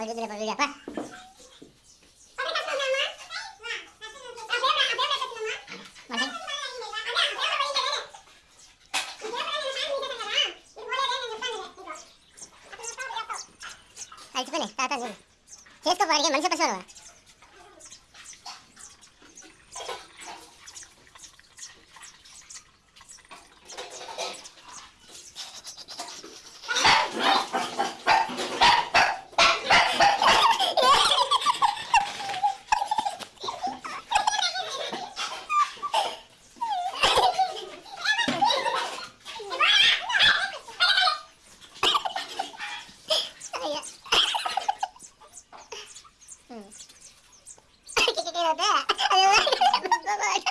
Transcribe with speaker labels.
Speaker 1: పడుతుంది పడుతుంది అప్ప మరి అలసిపోయినాయి తాత చూడు చేసుకో అడిగే మనిషి పశువు you know that.